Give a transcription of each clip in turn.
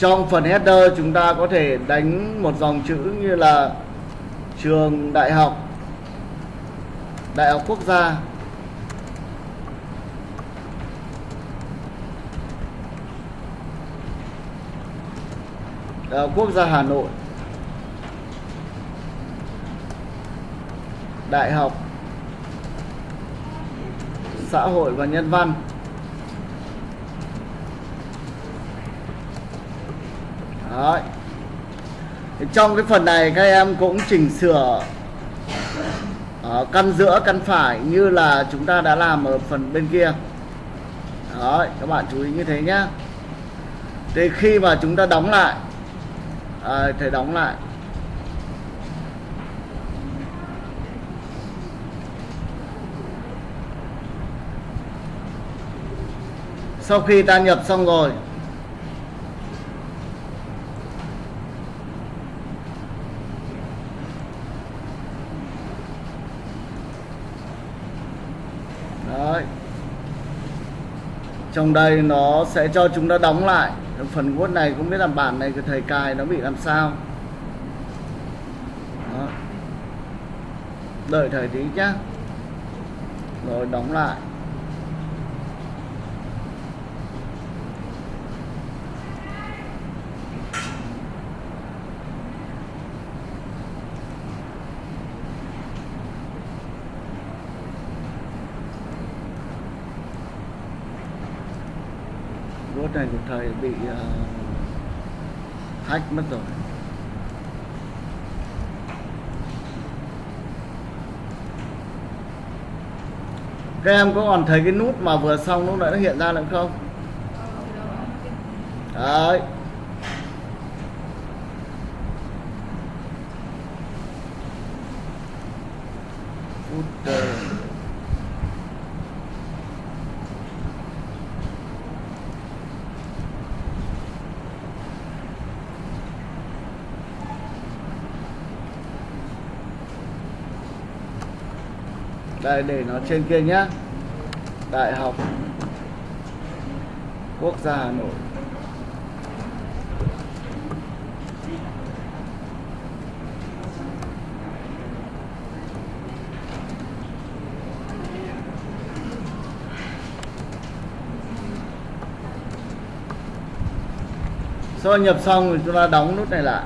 trong phần header chúng ta có thể đánh một dòng chữ như là trường đại học đại học quốc gia. Đại học quốc gia hà nội. Đại học xã hội và nhân văn. Đấy. Trong cái phần này các em cũng chỉnh sửa ở căn giữa căn phải như là chúng ta đã làm ở phần bên kia. Đấy, các bạn chú ý như thế nhé thì khi mà chúng ta đóng lại ờ, à, thầy đóng lại. Sau khi ta nhập xong rồi Đấy. Trong đây nó sẽ cho chúng ta đóng lại. Phần Word này không biết là bản này của thầy cài nó bị làm sao. Đó. Đợi thầy tí nhá. Rồi, đóng lại. Word này của thầy bị uh, hack mất rồi. Các em có còn thấy cái nút mà vừa xong lúc nãy nó hiện ra nữa không? Đấy. Footer. Đây, để nó trên kia nhá. Đại học Quốc gia Hà Nội. Sau nhập xong thì chúng ta đóng nút này lại.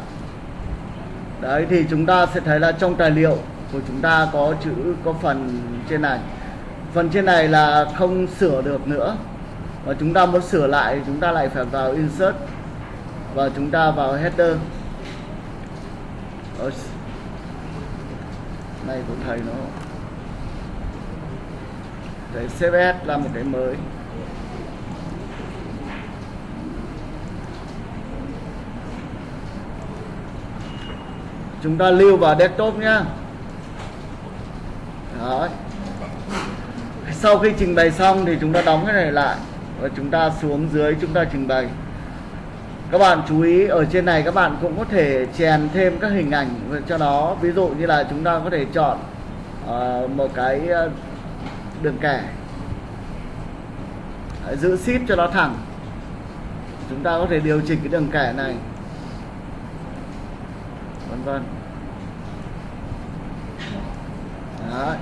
Đấy, thì chúng ta sẽ thấy là trong tài liệu của chúng ta có chữ, có phần trên này. Phần trên này là không sửa được nữa. Và chúng ta muốn sửa lại, chúng ta lại phải vào insert và chúng ta vào header. Này của thầy nó. Thầy CSS là một cái mới. Chúng ta lưu vào desktop nhé Đấy. Sau khi trình bày xong thì chúng ta đóng cái này lại và chúng ta xuống dưới chúng ta trình bày. Các bạn chú ý ở trên này các bạn cũng có thể chèn thêm các hình ảnh cho nó. Ví dụ như là chúng ta có thể chọn uh, một cái ờ, đường kẻ giữ ship cho nó thẳng. Chúng ta có thể điều chỉnh cái đường kẻ này. Vân vân. Đấy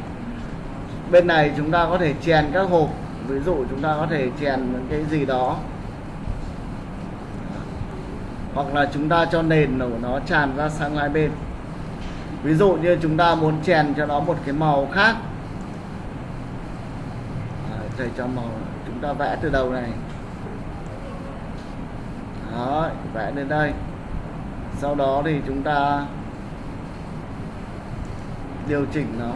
bên này chúng ta có thể chèn các hộp. Ví dụ chúng ta có thể chèn những cái gì đó. Hoặc là chúng ta cho nền của nó tràn ra sang hai bên. Ví dụ như chúng ta muốn chèn cho nó một cái màu khác. À, thầy cho màu, chúng ta vẽ từ đầu này. Đó, vẽ đến đây. Sau đó thì chúng ta điều chỉnh nó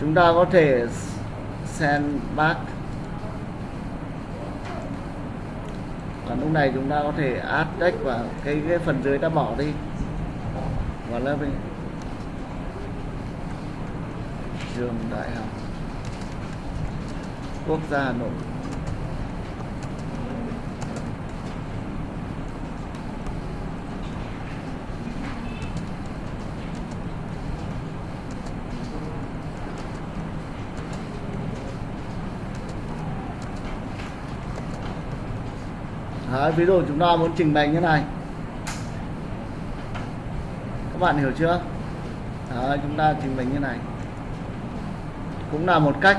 chúng ta có thể send back. Còn lúc này chúng ta có thể add text và cái, cái phần dưới ta bỏ đi. Và lớp đi trường đại học quốc gia Hà Nội. Đấy, ví dụ chúng ta muốn trình bày như này. Các bạn hiểu chưa? Đấy, chúng ta trình bày như này. Cũng là một cách.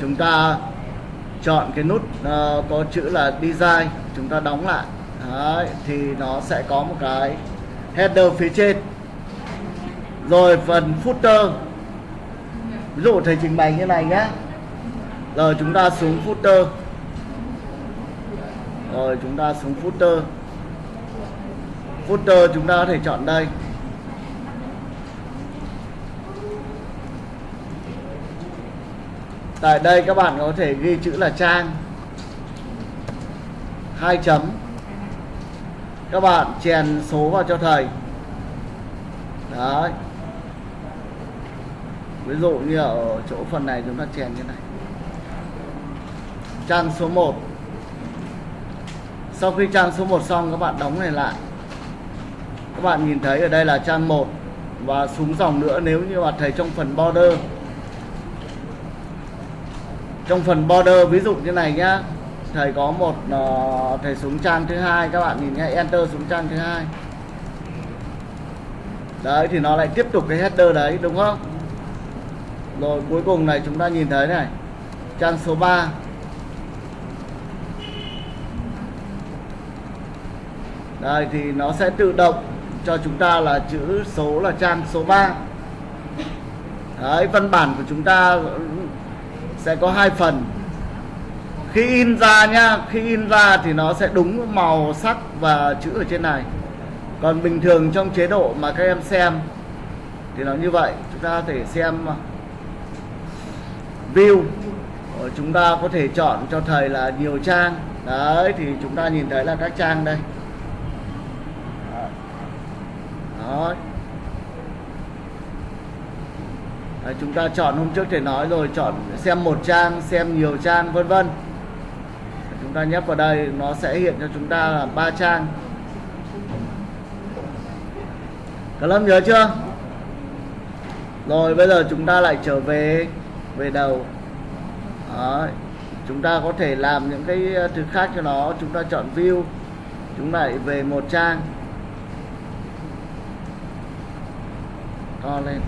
Chúng ta chọn cái nút uh, có chữ là design chúng ta đóng lại. Đấy, thì nó sẽ có một cái header phía trên rồi phần footer. Ví dụ thầy trình bày như này nhé rồi chúng ta xuống footer. Rồi chúng ta xuống footer. Footer chúng ta có thể chọn đây. Tại đây các bạn có thể ghi chữ là trang. Hai chấm. Các bạn chèn số vào cho thầy. Đấy ví dụ như ở chỗ phần này chúng ta chèn như này. Trang số 1 sau khi trang số 1 xong các bạn đóng này lại. Các bạn nhìn thấy ở đây là trang 1 và xuống dòng nữa nếu như mà thầy trong phần border. Trong phần border ví dụ như này nhá. Thầy có một uh, thầy xuống trang thứ hai các bạn nhìn nhé enter xuống trang thứ hai. Đấy thì nó lại tiếp tục cái header đấy đúng không? Rồi, cuối cùng này chúng ta nhìn thấy này. Trang số 3 đây, thì nó sẽ tự động cho chúng ta là chữ số là trang số 3 đấy, văn bản của chúng ta sẽ có hai phần. Khi in ra nhá khi in ra thì nó sẽ đúng màu sắc và chữ ở trên này. Còn bình thường trong chế độ mà các em xem thì nó như vậy. Chúng ta có thể xem view. Ờ, chúng ta có thể chọn cho thầy là nhiều trang. Đấy thì chúng ta nhìn thấy là các trang đây. Đó. Đấy, chúng ta chọn hôm trước thầy nói rồi chọn xem một trang xem nhiều trang vân vân. Chúng ta nhấp vào đây nó sẽ hiện cho chúng ta là ba trang. Cả lớp nhớ chưa? Rồi bây giờ chúng ta lại trở về về đầu. Đó. chúng ta có thể làm những cái ờ, thứ khác cho nó chúng ta chọn view chúng lại về một trang. To lên.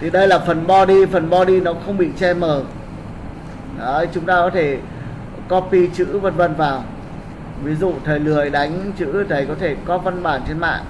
Thì đây là phần body phần body nó không bị che mờ. Đấy, chúng ta có thể copy chữ vân vân vào. Ví dụ thầy lười đánh chữ thầy có thể có văn bản trên mạng.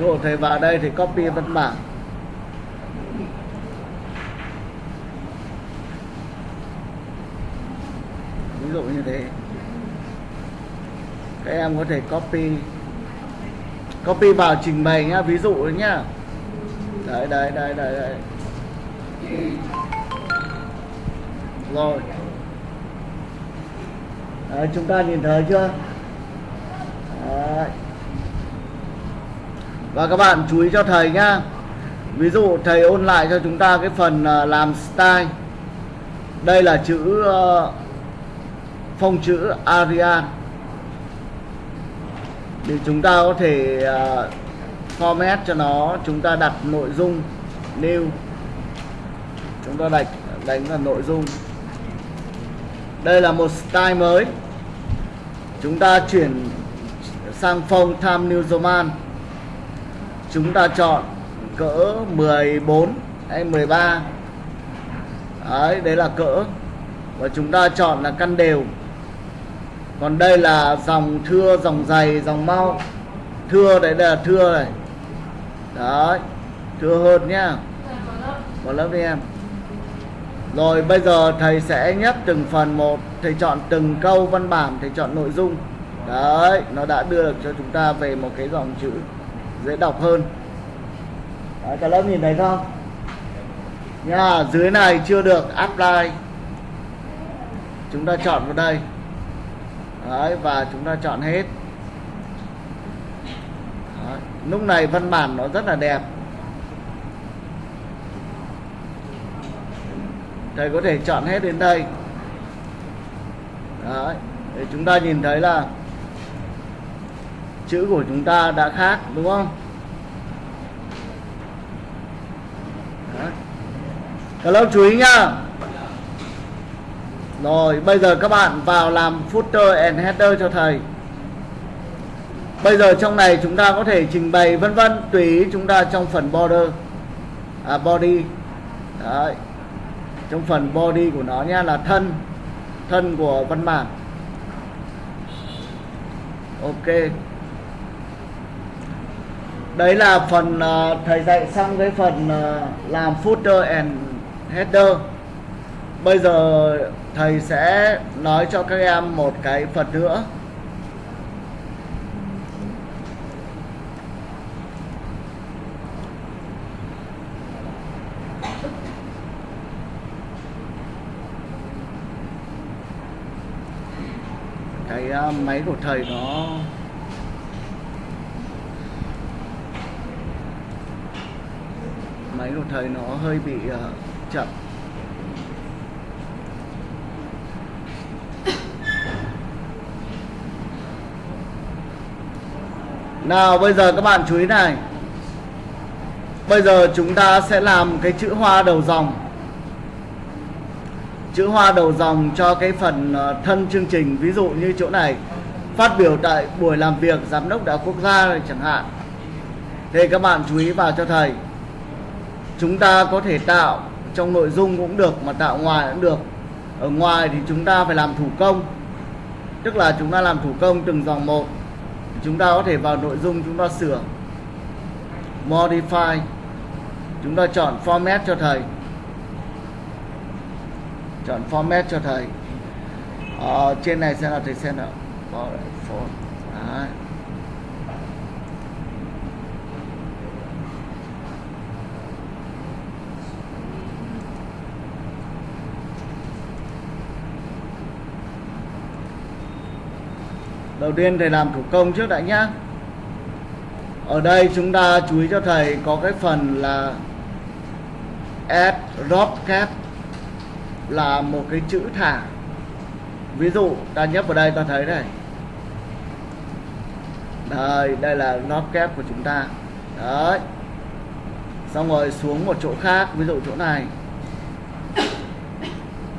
Dụ thầy vào đây thì copy văn bản. Ví dụ như thế. Các em có thể copy. Copy vào trình bày nhá ví dụ nhá. Đấy đấy đấy đấy, đấy. rồi. Đấy, chúng ta nhìn thấy chưa? Đấy và các bạn chú ý cho thầy nhá. Ví dụ thầy ôn lại cho chúng ta cái phần à, làm style. Đây là chữ phong phông chữ Arial. Thì chúng ta có thể à, format cho nó, chúng ta đặt nội dung, new. Chúng ta đánh đánh là nội dung. Đây là một style mới. Chúng ta chuyển sang phông tham New Roman chúng ta chọn cỡ 14 hay 13 đấy đấy là cỡ. Và chúng ta chọn là căn đều. Còn đây là dòng thưa, dòng dày dòng mau. Thưa đấy là thưa này. Đấy, thưa hơn nhá. Vào lớp đi em. Rồi, bây giờ thầy sẽ nhắc từng phần một. Thầy chọn từng câu văn bản, thầy chọn nội dung. Đấy, nó đã đưa được cho chúng ta về một cái dòng chữ dễ đọc hơn. Đấy, cả lớp nhìn thấy không? Nha dưới này chưa được apply. Chúng ta chọn vào đây. Đấy, và chúng ta chọn hết. Đấy. lúc này văn bản nó rất là đẹp. Thầy có thể chọn hết đến đây. Đấy. để chúng ta nhìn thấy là chữ của chúng ta đã khác đúng không? Đấy. Lớp chú ý nhá. Rồi bây giờ các bạn vào làm footer and header cho thầy. Bây giờ trong này chúng ta có thể trình bày vân vân tùy ý chúng ta trong phần border. À, body. Đấy. trong phần body của nó nha là thân. Thân của văn bản. Ok đấy là phần uh, thầy dạy xong cái phần uh, làm footer and header. Bây giờ thầy sẽ nói cho các em một cái phần nữa. Cái uh, máy của thầy nó máy một thời nó hơi bị uh, chậm. Nào bây giờ các bạn chú ý này. Bây giờ chúng ta sẽ làm cái chữ hoa đầu dòng. Chữ hoa đầu dòng cho cái phần ờ, thân chương trình. Ví dụ như chỗ này Phát biểu tại buổi làm việc giám đốc đại quốc gia này chẳng hạn. Thì các bạn chú ý vào cho thầy. Chúng ta có thể tạo trong nội dung cũng được, Mà tạo ngoài cũng được. Ở ngoài thì chúng ta phải làm thủ công. Tức là chúng ta làm thủ công từng dòng một. Chúng ta có thể vào nội dung chúng ta sửa, modify. Chúng ta chọn format cho thầy. Chọn format cho thầy. Ở trên này sẽ là thầy xem nào. Đấy. Đầu tiên thầy làm thủ công trước đã nhá. Ở đây chúng ta chú ý cho thầy có cái phần là add drop cap là một cái chữ thả. Ví dụ, ta nhấp vào đây ta thấy này. Đây đây là drop cap của chúng ta. Đấy. Xong rồi xuống một chỗ khác, ví dụ chỗ này.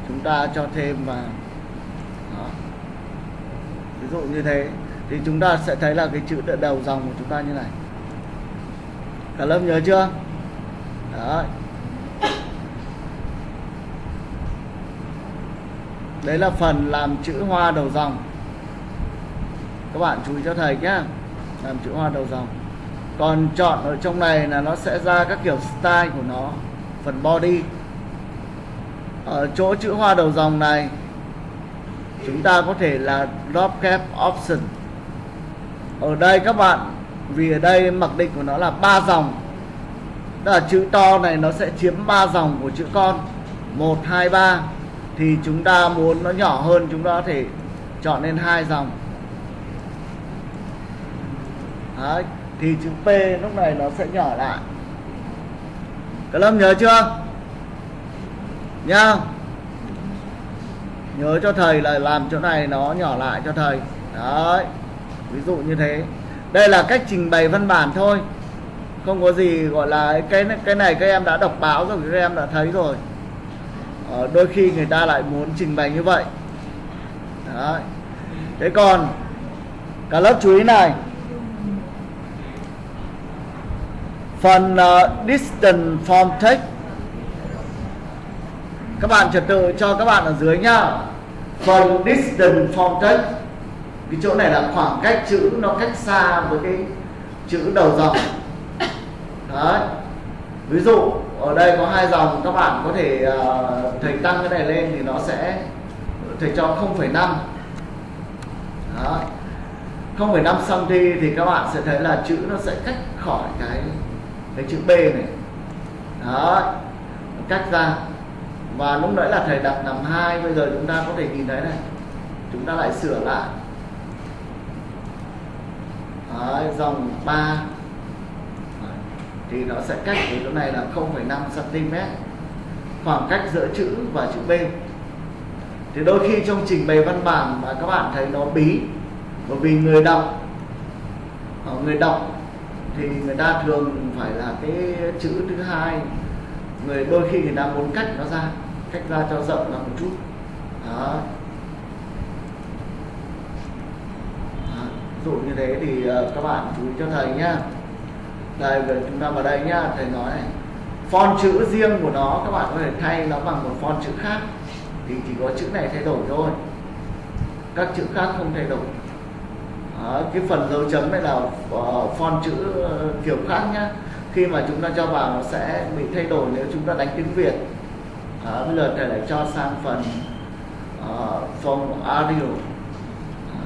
Chúng ta cho thêm vào ví dụ như thế, thì chúng ta sẽ thấy là cái chữ đầu dòng của chúng ta như này. Cả lớp nhớ chưa? Đấy. Đấy là phần làm chữ hoa đầu dòng. Các bạn chú ý cho thầy nhé làm chữ hoa đầu dòng. Còn chọn ở trong này là nó sẽ ra các kiểu style của nó, phần body. Ở chỗ chữ hoa đầu dòng này chúng ta có thể là drop cap option. Ở đây các bạn vì ở đây mặc định của nó là ba dòng. Tức là chữ to này nó sẽ chiếm ba dòng của chữ con. 1, 2, 3 Thì chúng ta muốn nó nhỏ hơn chúng ta có thể chọn lên hai dòng. Đấy, Thì chữ P lúc này nó sẽ nhỏ lại. Các lớp nhớ chưa? Nhá nhớ cho thầy là làm chỗ này nó nhỏ lại cho thầy. Đấy ví dụ như thế. Đây là cách trình bày văn bản thôi. Không có gì gọi là cái cái này các em đã đọc báo rồi các em đã thấy rồi. Ờ, đôi khi người ta lại muốn trình bày như vậy. Đấy. Thế còn cả lớp chú ý này. Phần uh, distance from text các bạn trật tự cho các bạn ở dưới nhá. Phần distance from text cái chỗ này là khoảng cách chữ nó cách xa với cái chữ đầu dòng. Đấy. Ví dụ ở đây có hai dòng các bạn có thể uh, thầy tăng cái này lên thì nó sẽ thầy cho 0,5 đó 0,5 cm thì các bạn sẽ thấy là chữ nó sẽ cách khỏi cái cái chữ B này. Đó cách ra và lúc nãy là thầy đặt nằm hai bây giờ chúng ta có thể nhìn thấy này. Chúng ta lại sửa lại. Đấy, dòng 3 thì nó sẽ cách với chỗ này là 0,5 cm khoảng cách giữa chữ và chữ B. Thì đôi khi trong trình bày văn bản mà các bạn thấy nó bí bởi vì người đọc ờ, người đọc thì người ta thường phải là cái chữ thứ hai. Người đôi khi người ta muốn cách nó ra cách ra cho rộng ra một chút. Đó. Đó. dụ như thế thì ờ, các bạn chú ý cho thầy nhá. Đây về chúng ta vào đây nhá thầy nói này. Font chữ riêng của nó các bạn có thể thay nó bằng một font chữ khác. Thì chỉ có chữ này thay đổi thôi. Các chữ khác không thay đổi. Đó, cái phần dấu chấm này là ờ, uh, font chữ ờ, kiểu khác nhá. Khi mà chúng ta cho vào nó sẽ bị thay đổi nếu chúng ta đánh tiếng Việt à, bây giờ thầy lại cho sang phần ờ, uh, phòng audio. Ờ,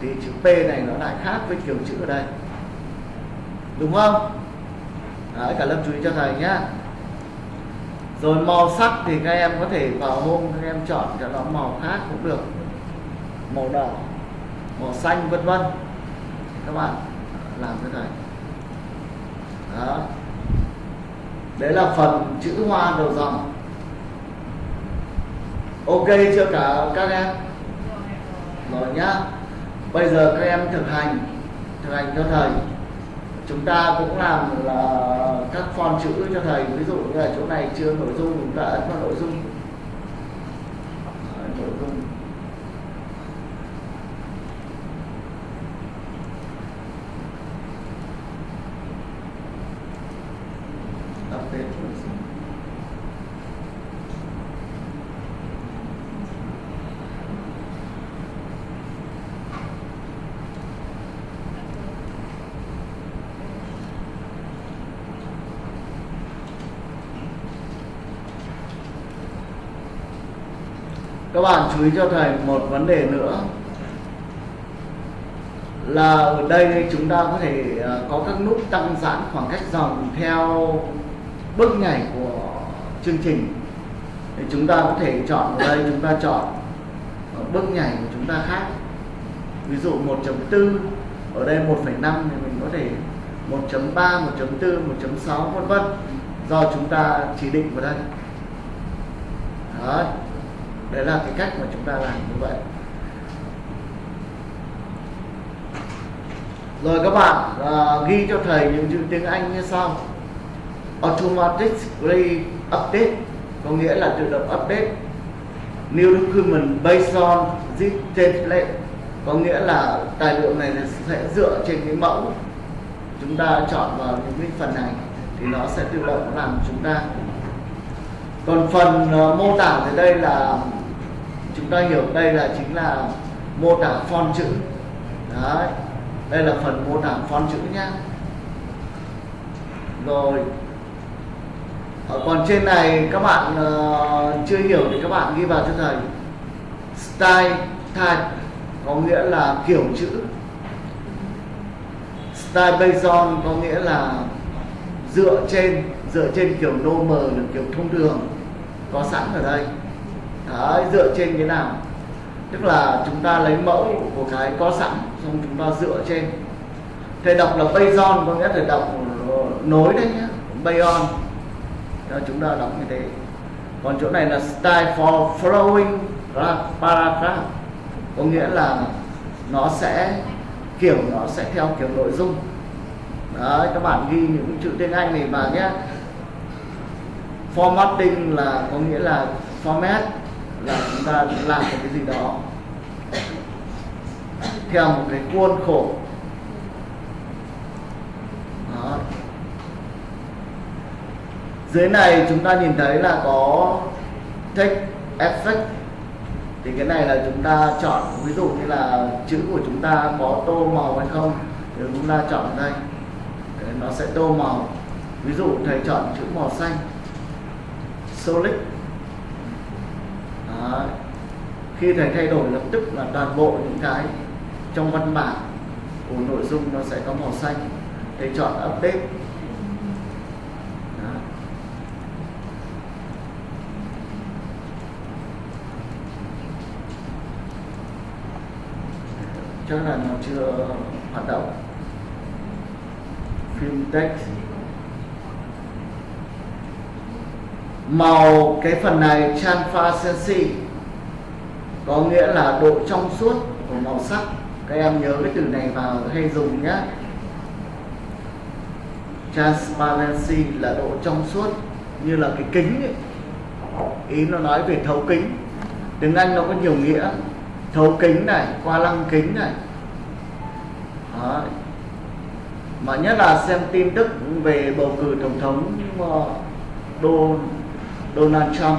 thì chữ P này nó lại khác với kiểu chữ ở đây. Đúng không? Đấy, cả lớp chú ý cho thầy nhá. Rồi màu sắc thì các em có thể vào hôm các em chọn cho nó màu khác cũng được. Màu đỏ màu xanh vân vân. Các bạn làm thế này đó. Đấy là phần chữ hoa đầu dòng ok chưa cả các em. Rồi nhá. Bây giờ các em thực hành thực hành cho thầy. Chúng ta cũng làm là các font chữ cho thầy. Ví dụ như là chỗ này chưa nội dung, chúng ta ấn vào nội dung Đấy, nội dung update nội dung các bạn chú ý cho thầy một vấn đề nữa. Là ở đây chúng ta có thể à, có các nút tăng giãn khoảng cách dòng theo bước nhảy của chương trình. Thì chúng ta có thể chọn ở đây, chúng ta chọn bước nhảy của chúng ta khác. Ví dụ 1.4 ở đây 1.5 thì mình có thể 1.3 1.4 1.6 vân vân. Do chúng ta chỉ định vào đây. Đấy đấy là cái cách mà chúng ta làm như vậy. Rồi các bạn uh, ghi cho thầy những chữ tiếng Anh như sau. Automatic update có nghĩa là tự động update. New document based on this template có nghĩa là tài liệu này sẽ dựa trên cái mẫu chúng ta chọn vào những cái phần này thì nó sẽ tự động làm chúng ta. Còn phần uh, mô tả thì đây là chúng ta hiểu đây là chính là mô tả font chữ. Đấy đây là phần mô tả font chữ nhá. Rồi. Ở còn trên này các bạn uh, chưa hiểu thì các bạn ghi vào cho thầy. Style type có nghĩa là kiểu chữ. Style based on có nghĩa là dựa trên dựa trên kiểu normal là kiểu thông thường có sẵn ở đây. Đấy, dựa trên cái nào? Tức là chúng ta lấy mẫu của cái có sẵn xong chúng ta dựa trên. Thầy đọc là bayon có nghĩa là đọc nối đấy nhá bayon cho chúng ta đọc như thế. Còn chỗ này là style for flowing paragraph. Có nghĩa là nó sẽ kiểu nó sẽ theo kiểu nội dung. Đấy các bạn ghi những chữ tiếng Anh này vào nhé formatting là có nghĩa là format là chúng ta làm một cái gì đó theo một cái khuôn khổ. Đó. dưới này chúng ta nhìn thấy là có text effect. Thì cái này là chúng ta chọn, ví dụ như là chữ của chúng ta có tô màu hay không, thì chúng ta chọn đây. Nó sẽ tô màu. Ví dụ thầy chọn chữ màu xanh. Solid. Đấy. khi thầy thay đổi lập tức là toàn bộ những cái trong văn bản của nội dung nó sẽ có màu xanh thầy chọn update Đấy. chắc là nó chưa hoạt động phim text màu cái phần này transparency có nghĩa là độ trong suốt của màu sắc. Các em nhớ cái từ này vào hay dùng nhé transparency là độ trong suốt như là cái kính ấy. ý nó nói về thấu kính. Tiếng anh nó có nhiều nghĩa. Thấu kính này qua lăng kính này. Đó. mà nhất là xem tin tức về bầu cử tổng thống uh, Donald Trump.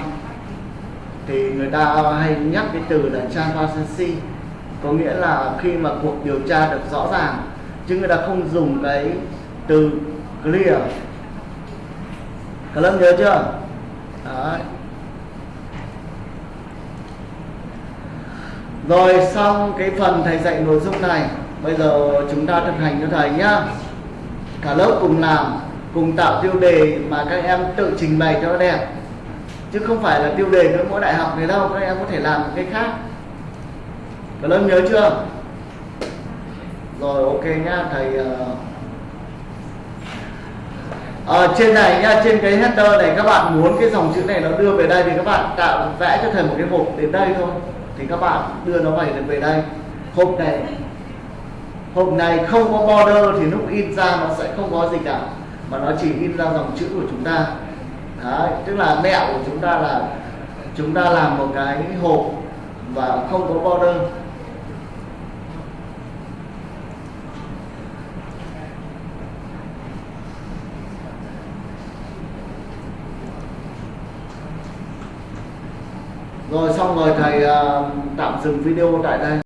Thì người ta hay nhắc cái từ là transparency có nghĩa là khi mà cuộc điều tra được rõ ràng, chứ người ta không dùng cái từ clear. Cả lớp nhớ chưa? Đấy. rồi, xong cái phần thầy dạy nội dung này. Bây giờ chúng ta thực hành cho thầy nhá. Cả lớp cùng làm, cùng tạo tiêu đề mà các em tự trình bày cho nó đẹp chứ không phải là tiêu đề với mỗi đại học này đâu các em có thể làm cái khác. Các lớp nhớ chưa? Rồi ok nhá thầy uh... à, trên này nha trên cái header này các bạn muốn cái dòng chữ này nó đưa về đây thì các bạn tạo vẽ cho thầy một cái hộp đến đây thôi. Thì các bạn đưa nó về về đây. Hộp này hộp này không có border thì lúc in ra nó sẽ không có gì cả mà nó chỉ in ra dòng chữ của chúng ta. Đấy, tức là mẹo của chúng ta là chúng ta làm một cái hộp và không có border. Rồi xong rồi thầy uh, tạm dừng video tại đây.